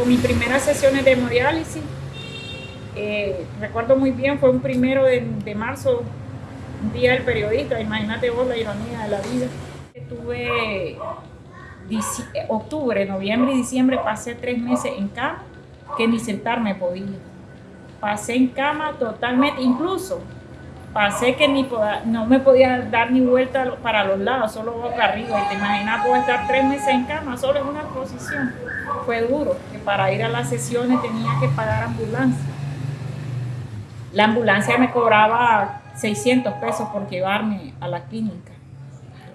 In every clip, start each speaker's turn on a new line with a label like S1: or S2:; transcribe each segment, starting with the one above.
S1: con mis primeras sesiones de hemodiálisis. Eh, recuerdo muy bien, fue un primero de, marzo, un día del periodista, imagínate vos la ironía de la vida. Estuve octubre, noviembre y diciembre, pasé tres meses en cama, que ni sentarme podía. Pasé en cama totalmente, incluso pasé que ni no me podía dar ni vuelta para los lados, solo boca arriba. Y te imaginas, puedo estar tres meses en cama, solo en una posición. Fue duro, para ir a las sesiones tenía que pagar ambulancia. La ambulancia me cobraba 600 pesos por llevarme a la clínica.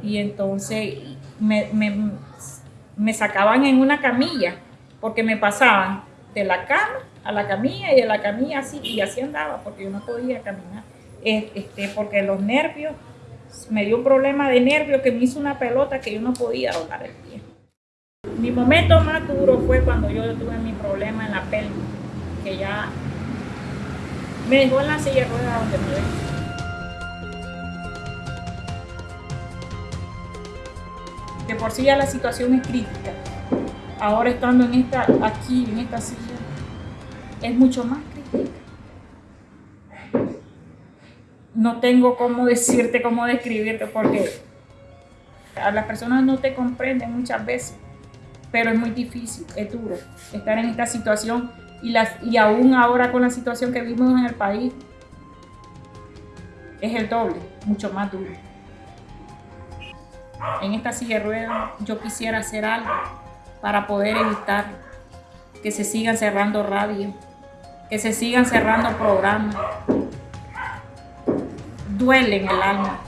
S1: Y entonces me, me, sacaban en una camilla, porque me pasaban de la cama a la camilla y de la camilla así, y así andaba, porque yo no podía caminar este, porque los nervios, me dio un problema de nervios que me hizo una pelota que yo no podía doblar el pie. Mi momento más duro fue cuando yo tuve mi problema en la pelvis, que ya me dejó en la silla de ruedas donde me ven. De por sí ya la situación es crítica. Ahora estando en esta, aquí, en esta silla, es mucho más crítica no tengo cómo decirte, cómo describirte, porque las personas no te comprenden muchas veces, pero es muy difícil, es duro estar en esta situación y, las, y aún ahora con la situación que vivimos en el país, es el doble, mucho más duro. En esta silla de yo quisiera hacer algo para poder evitar que se sigan cerrando radio, que se sigan cerrando programas, duele en el alma